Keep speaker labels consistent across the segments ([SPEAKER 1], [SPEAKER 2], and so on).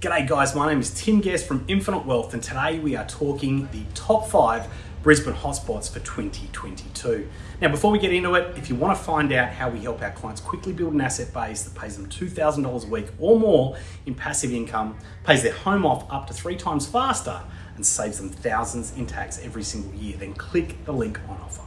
[SPEAKER 1] G'day guys, my name is Tim Guest from Infinite Wealth and today we are talking the top five Brisbane hotspots for 2022. Now before we get into it, if you want to find out how we help our clients quickly build an asset base that pays them $2,000 a week or more in passive income, pays their home off up to three times faster and saves them thousands in tax every single year, then click the link on offer.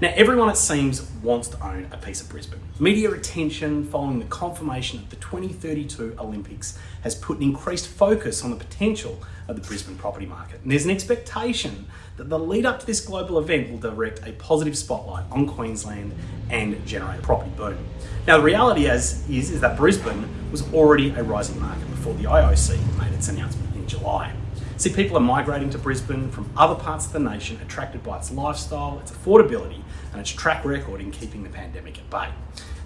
[SPEAKER 1] Now, everyone it seems wants to own a piece of Brisbane. Media attention following the confirmation of the 2032 Olympics has put an increased focus on the potential of the Brisbane property market. And there's an expectation that the lead up to this global event will direct a positive spotlight on Queensland and generate a property boom. Now, the reality is, is, is that Brisbane was already a rising market before the IOC made its announcement in July. See, people are migrating to Brisbane from other parts of the nation, attracted by its lifestyle, its affordability, and its track record in keeping the pandemic at bay.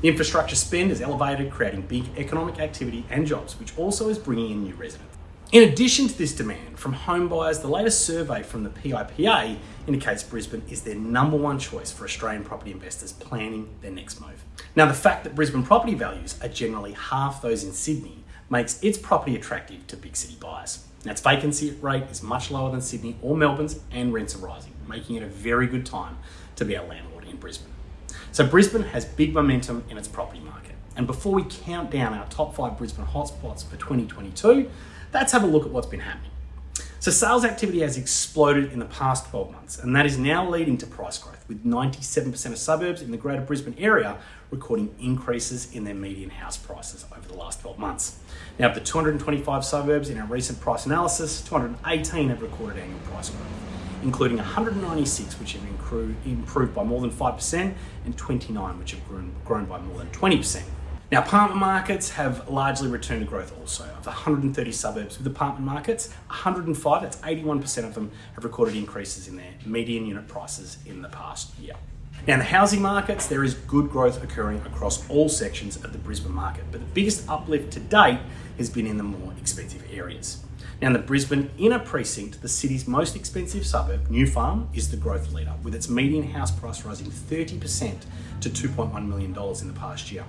[SPEAKER 1] The infrastructure spend is elevated, creating big economic activity and jobs, which also is bringing in new residents. In addition to this demand from home buyers, the latest survey from the PIPA indicates Brisbane is their number one choice for Australian property investors planning their next move. Now, the fact that Brisbane property values are generally half those in Sydney makes its property attractive to big city buyers. Now, its vacancy rate is much lower than Sydney or Melbourne's, and rents are rising, making it a very good time to be a landlord in Brisbane. So, Brisbane has big momentum in its property market. And before we count down our top five Brisbane hotspots for 2022, let's have a look at what's been happening. So sales activity has exploded in the past 12 months, and that is now leading to price growth, with 97% of suburbs in the Greater Brisbane area recording increases in their median house prices over the last 12 months. Now, of the 225 suburbs in our recent price analysis, 218 have recorded annual price growth, including 196 which have improved by more than 5% and 29 which have grown, by more than 20%. Now, apartment markets have largely returned to growth also. Of the 130 suburbs with apartment markets, 105, that's 81% of them, have recorded increases in their median unit prices in the past year. Now, in the housing markets, there is good growth occurring across all sections of the Brisbane market, but the biggest uplift to date has been in the more expensive areas. Now, in the Brisbane inner precinct, the city's most expensive suburb, New Farm, is the growth leader, with its median house price rising 30% to $2.1 million in the past year.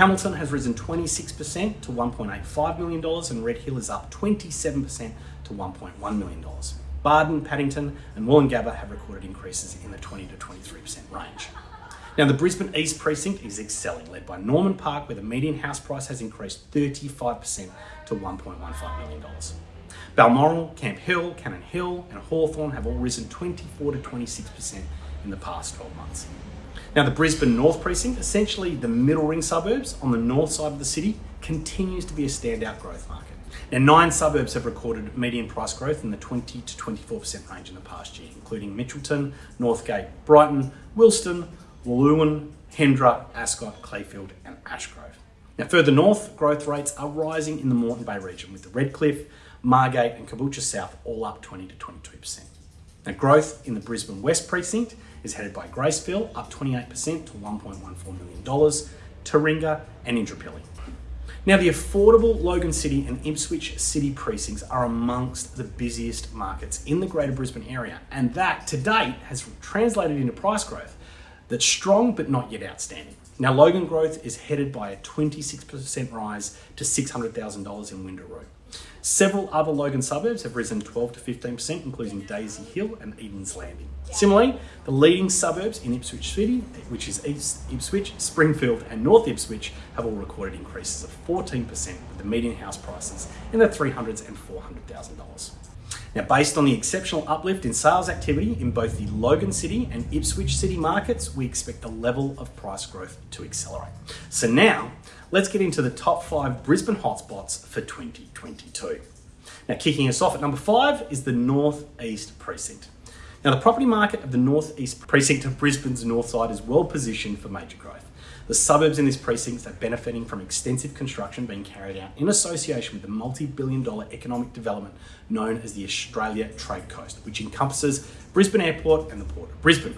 [SPEAKER 1] Hamilton has risen 26% to $1.85 million, and Red Hill is up 27% to $1.1 million. Bardon, Paddington, and Woolloongabba have recorded increases in the 20 to 23% range. Now, the Brisbane East Precinct is excelling, led by Norman Park, where the median house price has increased 35% to $1.15 million. Balmoral, Camp Hill, Cannon Hill, and Hawthorn have all risen 24 to 26% in the past 12 months. Now, the Brisbane North Precinct, essentially the middle ring suburbs on the north side of the city, continues to be a standout growth market. Now, nine suburbs have recorded median price growth in the 20 to 24% range in the past year, including Mitchelton, Northgate, Brighton, Wilston, Lewin, Hendra, Ascot, Clayfield, and Ashgrove. Now, further north, growth rates are rising in the Moreton Bay region, with the Redcliffe, Margate, and Caboolture South all up 20 to 22%. Now, growth in the Brisbane West Precinct is headed by Graceville, up 28% to $1.14 million, Taringa, and Indooroopilly. Now, the affordable Logan City and Ipswich City precincts are amongst the busiest markets in the Greater Brisbane area, and that to date has translated into price growth that's strong but not yet outstanding. Now, Logan growth is headed by a 26% rise to $600,000 in Windaroo. Several other Logan suburbs have risen 12 to 15%, including Daisy Hill and Eden's Landing. Similarly, the leading suburbs in Ipswich City, which is East Ipswich, Springfield, and North Ipswich, have all recorded increases of 14%, with the median house prices in the $300,000 and $400,000. Now, based on the exceptional uplift in sales activity in both the Logan City and Ipswich City markets, we expect the level of price growth to accelerate. So now, let's get into the top five Brisbane hotspots for 2022. Now, kicking us off at number five is the North East Precinct. Now, the property market of the North East Precinct of Brisbane's north side is well positioned for major growth. The suburbs in this precinct are benefiting from extensive construction being carried out in association with the multi-billion dollar economic development known as the Australia Trade Coast, which encompasses Brisbane Airport and the Port of Brisbane.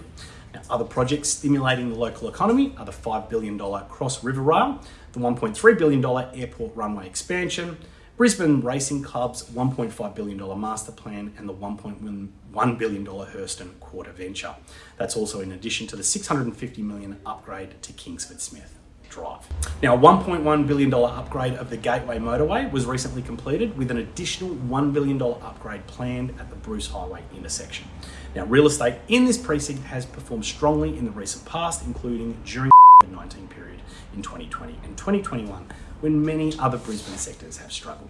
[SPEAKER 1] Other projects stimulating the local economy are the $5 billion Cross River Rail, the $1.3 billion airport runway expansion, Brisbane Racing Club's $1.5 billion master plan and the $1.1 billion Hurston Quarter venture. That's also in addition to the 650 million upgrade to Kingsford Smith. Drive. Now, a $1.1 billion upgrade of the Gateway Motorway was recently completed with an additional $1 billion upgrade planned at the Bruce Highway intersection. Now, real estate in this precinct has performed strongly in the recent past, including during the 19 period in 2020 and 2021, when many other Brisbane sectors have struggled.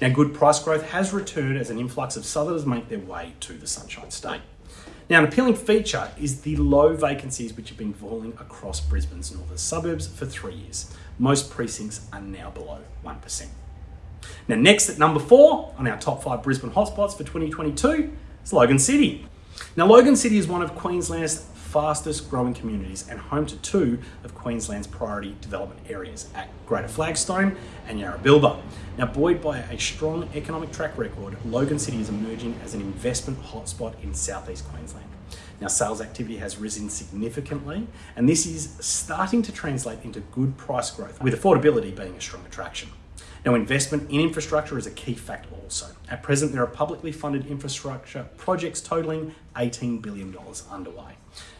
[SPEAKER 1] Now, good price growth has returned as an influx of southerners make their way to the Sunshine State. Now, an appealing feature is the low vacancies which have been falling across Brisbane's northern suburbs for three years. Most precincts are now below 1%. Now, next at number four on our top five Brisbane hotspots for 2022 is Logan City. Now, Logan City is one of Queensland's fastest growing communities and home to two of Queensland's priority development areas at Greater Flagstone and Yarrabilba. Now, buoyed by a strong economic track record, Logan City is emerging as an investment hotspot in southeast Queensland. Now, sales activity has risen significantly, and this is starting to translate into good price growth, with affordability being a strong attraction. Now, investment in infrastructure is a key factor also. At present, there are publicly funded infrastructure projects totaling $18 billion underway.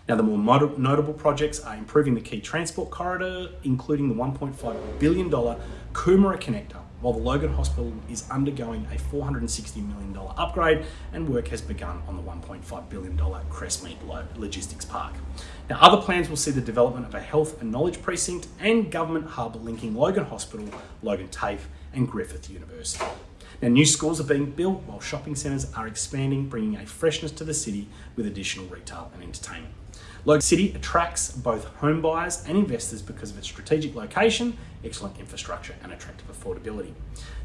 [SPEAKER 1] Now, the more notable projects are improving the key transport corridor, including the $1.5 billion Coomera Connector, while the Logan Hospital is undergoing a $460 million upgrade and work has begun on the $1.5 billion Crestmead Logistics Park. Now, other plans will see the development of a health and knowledge precinct and government hub linking Logan Hospital, Logan TAFE, and Griffith University. Now, new schools are being built while shopping centres are expanding, bringing a freshness to the city with additional retail and entertainment. Logan City attracts both home buyers and investors because of its strategic location, excellent infrastructure, and attractive affordability.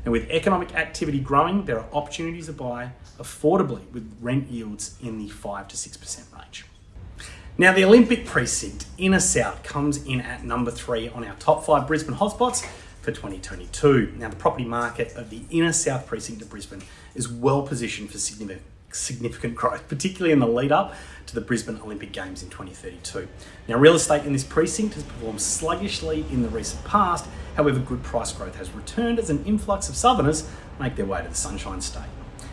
[SPEAKER 1] Now, with economic activity growing, there are opportunities to buy affordably with rent yields in the 5 to 6% range. Now, the Olympic precinct, Inner South, comes in at number three on our top five Brisbane hotspots for 2022. Now, the property market of the Inner South precinct of Brisbane is well positioned for significant significant growth, particularly in the lead up to the Brisbane Olympic Games in 2032. Now, real estate in this precinct has performed sluggishly in the recent past, however, good price growth has returned as an influx of southerners make their way to the Sunshine State.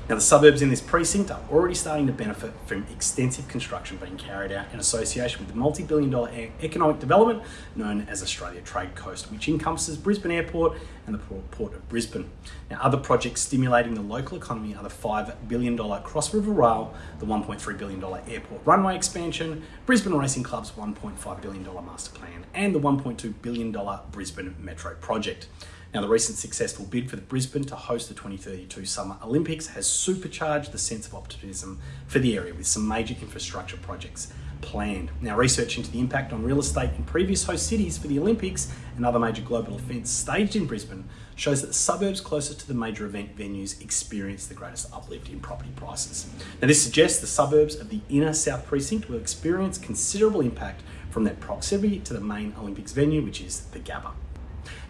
[SPEAKER 1] Now, the suburbs in this precinct are already starting to benefit from extensive construction being carried out in association with the multi billion dollar economic development known as Australia Trade Coast, which encompasses Brisbane Airport and the Port of Brisbane. Now, other projects stimulating the local economy are the $5 billion Cross River Rail, the $1.3 billion airport runway expansion, Brisbane Racing Club's $1.5 billion master plan, and the $1.2 billion Brisbane Metro project. Now, the recent successful bid for Brisbane to host the 2032 Summer Olympics has supercharged the sense of optimism for the area with some major infrastructure projects planned. Now, research into the impact on real estate in previous host cities for the Olympics and other major global events staged in Brisbane shows that the suburbs closest to the major event venues experience the greatest uplift in property prices. Now, this suggests the suburbs of the inner South Precinct will experience considerable impact from their proximity to the main Olympics venue, which is the Gabba.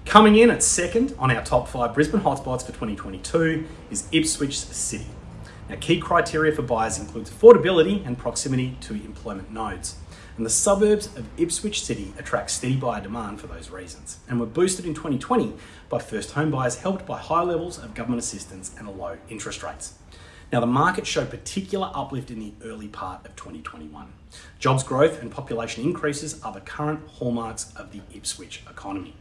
[SPEAKER 1] Coming in at second on our top five Brisbane hotspots for 2022 is Ipswich City. Now, key criteria for buyers includes affordability and proximity to employment nodes. And the suburbs of Ipswich City attract steady buyer demand for those reasons and were boosted in 2020 by first home buyers helped by high levels of government assistance and low interest rates. Now, the market showed particular uplift in the early part of 2021. Jobs growth and population increases are the current hallmarks of the Ipswich economy.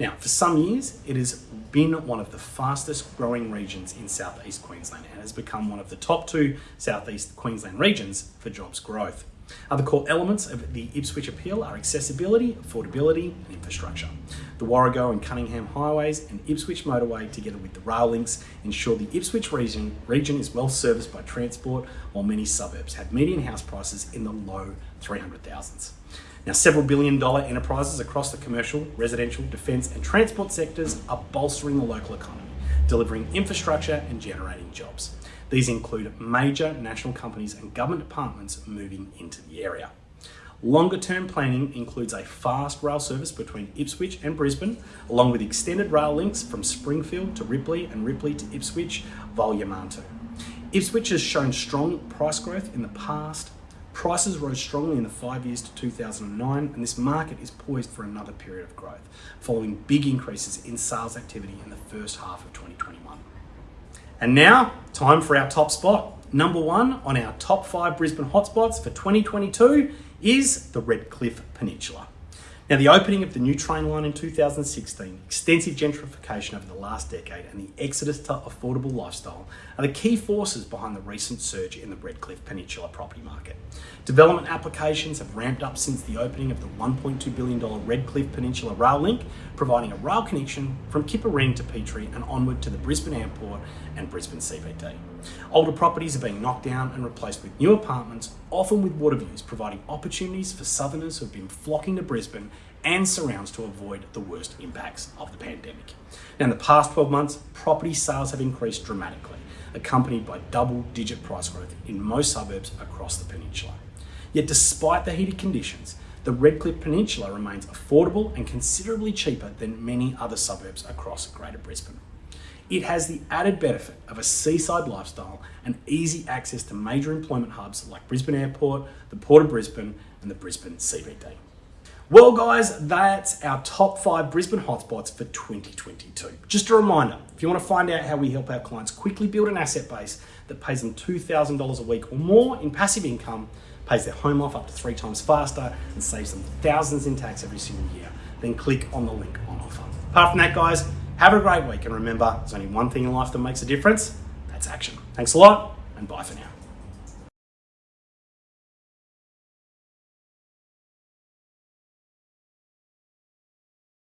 [SPEAKER 1] Now, for some years, it has been one of the fastest growing regions in southeast Queensland and has become one of the top two southeast Queensland regions for jobs growth. Other core elements of the Ipswich appeal are accessibility, affordability, and infrastructure. The Warrego and Cunningham highways and Ipswich motorway, together with the rail links, ensure the Ipswich region, region is well serviced by transport, while many suburbs have median house prices in the low 300,000s. Now, several billion dollar enterprises across the commercial, residential, defence, and transport sectors are bolstering the local economy, delivering infrastructure and generating jobs. These include major national companies and government departments moving into the area. Longer term planning includes a fast rail service between Ipswich and Brisbane, along with extended rail links from Springfield to Ripley and Ripley to Ipswich via. Ipswich has shown strong price growth in the past Prices rose strongly in the five years to 2009, and this market is poised for another period of growth, following big increases in sales activity in the first half of 2021. And now, time for our top spot. Number one on our top five Brisbane hotspots for 2022 is the Redcliffe Peninsula. Now, the opening of the new train line in 2016, extensive gentrification over the last decade, and the exodus to affordable lifestyle are the key forces behind the recent surge in the Redcliffe Peninsula property market. Development applications have ramped up since the opening of the $1.2 billion Redcliffe Peninsula Rail Link, providing a rail connection from Kippa to Petrie and onward to the Brisbane Airport and Brisbane CBD. Older properties are being knocked down and replaced with new apartments, often with water views, providing opportunities for southerners who have been flocking to Brisbane and surrounds to avoid the worst impacts of the pandemic. Now, in the past 12 months, property sales have increased dramatically, accompanied by double digit price growth in most suburbs across the peninsula. Yet, despite the heated conditions, the Redcliffe Peninsula remains affordable and considerably cheaper than many other suburbs across Greater Brisbane. It has the added benefit of a seaside lifestyle and easy access to major employment hubs like Brisbane Airport, the Port of Brisbane, and the Brisbane CBD. Well, guys, that's our top five Brisbane hotspots for 2022. Just a reminder if you want to find out how we help our clients quickly build an asset base that pays them $2,000 a week or more in passive income, pays their home off up to three times faster, and saves them thousands in tax every single year, then click on the link on offer. Apart from that, guys, have a great week and remember, there's only one thing in life that makes a difference that's action. Thanks a lot, and bye for now.